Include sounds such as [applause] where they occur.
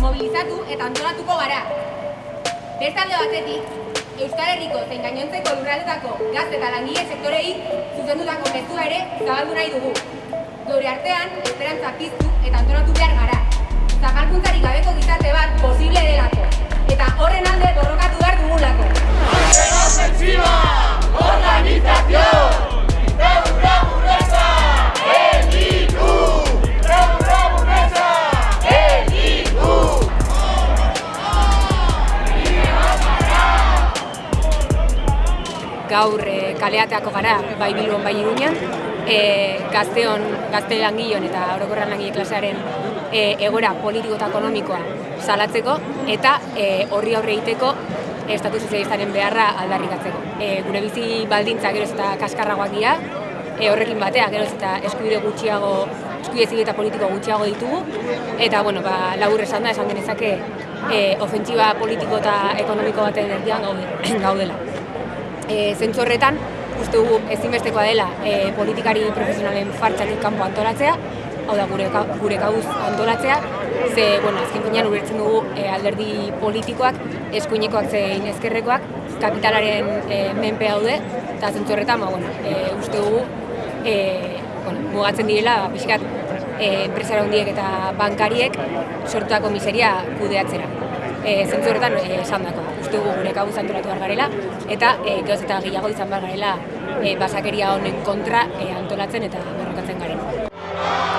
mobilizatu eta antolatuko gara. Bertalde batetik, Euskal Herriko zein gainontzeko lurraldetako gazte eta langile sektorei zuzendutako mezu ere zabaldu nahi dugu. Gure artean, esperantza piztu eta antolatu behar gara. Zabaldu gaur e, kaleateako gara bai Bilbon bai Iruñan, e, gazteon, gazte langileon eta orokorran langile klasearen e, egoera politiko eta ekonomikoa salatzeko eta e, horri aurre egiteko estatu sozialistaren beharra aldarrikatzeko. E, gure bizi baldintza geroz eta kaskarragoak dira, e, horrekin batea geroz eta eskubide gutxiago, eskubide zile eta politiko gutxiago ditugu, eta bueno, ba, labur esan da, esan genezake e, ofentsiba politiko eta ekonomiko baten erdian gaude, [clears throat] gaudela. E, zentzu horretan, uste dugu ezinbestekoa dela e, politikari profesionalen fartxatik kanpo antolatzea, hau da gure, gure gauz antolatzea, ze, bueno, azken finean ulertzen dugu e, alderdi politikoak, eskuinekoak zein ezkerrekoak, kapitalaren e, menpe daude, eta zentzu horretan, ba, bueno, e, uste dugu, e, bueno, mugatzen direla, ba, pixkat, e, enpresara handiek eta bankariek sortutako miseria kudeatzera. E, e, esan dako, uste dugu gure kabuz antolatu behar garela, eta e, gehoz eta gehiago izan behar garela e, basakeria honen kontra e, antolatzen eta borrokatzen garen.